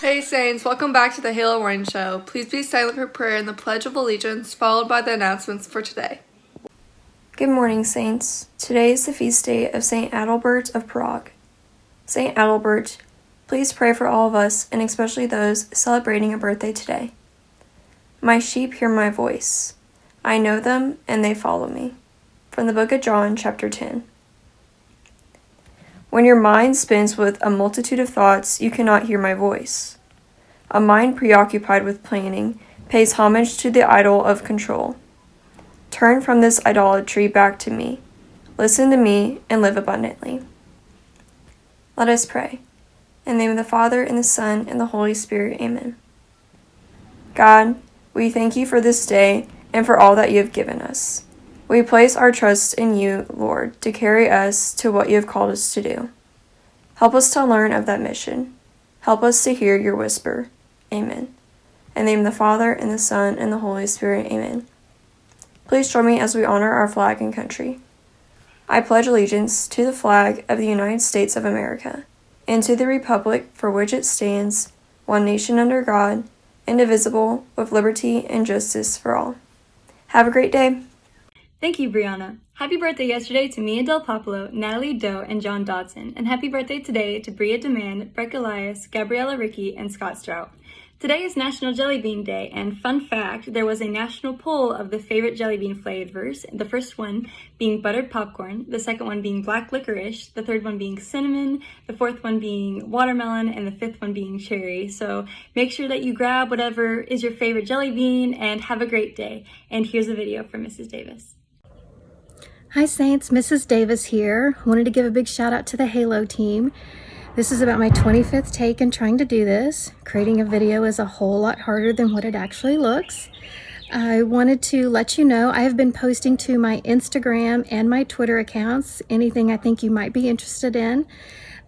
Hey Saints, welcome back to the Halo Warning Show. Please be silent for prayer and the Pledge of Allegiance, followed by the announcements for today. Good morning, Saints. Today is the feast day of St. Adalbert of Prague. St. Adalbert, please pray for all of us and especially those celebrating a birthday today. My sheep hear my voice. I know them and they follow me. From the book of John, chapter 10. When your mind spins with a multitude of thoughts, you cannot hear my voice. A mind preoccupied with planning pays homage to the idol of control. Turn from this idolatry back to me. Listen to me and live abundantly. Let us pray. In the name of the Father, and the Son, and the Holy Spirit, amen. God, we thank you for this day and for all that you have given us. We place our trust in you, Lord, to carry us to what you have called us to do. Help us to learn of that mission. Help us to hear your whisper. Amen. In the name of the Father, and the Son, and the Holy Spirit. Amen. Please join me as we honor our flag and country. I pledge allegiance to the flag of the United States of America, and to the republic for which it stands, one nation under God, indivisible, with liberty and justice for all. Have a great day. Thank you, Brianna. Happy birthday yesterday to Mia Del Popolo, Natalie Doe, and John Dodson, and happy birthday today to Bria Demand, Breck Elias, Gabriella Ricky, and Scott Strout. Today is National Jelly Bean Day, and fun fact, there was a national poll of the favorite jelly bean flavors, the first one being buttered popcorn, the second one being black licorice, the third one being cinnamon, the fourth one being watermelon, and the fifth one being cherry. So make sure that you grab whatever is your favorite jelly bean and have a great day. And here's a video from Mrs. Davis. Hi Saints, Mrs. Davis here. Wanted to give a big shout out to the Halo team. This is about my 25th take in trying to do this. Creating a video is a whole lot harder than what it actually looks. I wanted to let you know I have been posting to my Instagram and my Twitter accounts anything I think you might be interested in.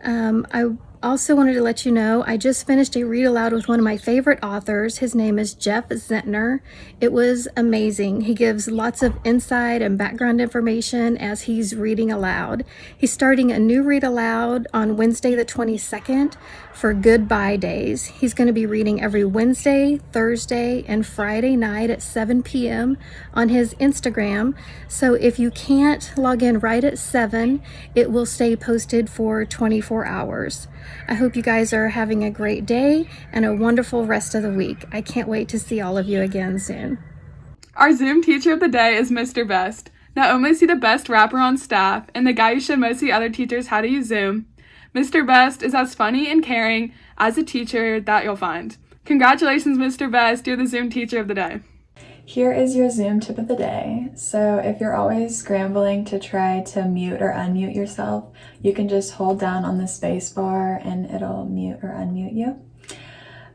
Um, I also wanted to let you know I just finished a read aloud with one of my favorite authors. His name is Jeff Zentner. It was amazing. He gives lots of insight and background information as he's reading aloud. He's starting a new read aloud on Wednesday the 22nd for Goodbye Days. He's going to be reading every Wednesday, Thursday, and Friday night at 7 p.m. on his Instagram. So if you can't log in right at 7, it will stay posted for 24 hours. I hope you guys are having a great day and a wonderful rest of the week. I can't wait to see all of you again soon. Our Zoom teacher of the day is Mr. Best. Not only is he the best rapper on staff and the guy who showed most of the other teachers how to use Zoom, Mr. Best is as funny and caring as a teacher that you'll find. Congratulations, Mr. Best, you're the Zoom teacher of the day. Here is your Zoom tip of the day. So if you're always scrambling to try to mute or unmute yourself, you can just hold down on the space bar and it'll mute or unmute you.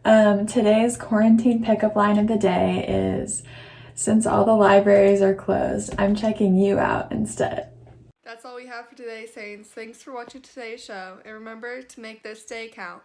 Um, today's quarantine pickup line of the day is, since all the libraries are closed, I'm checking you out instead. That's all we have for today, Saints. Thanks for watching today's show, and remember to make this day count.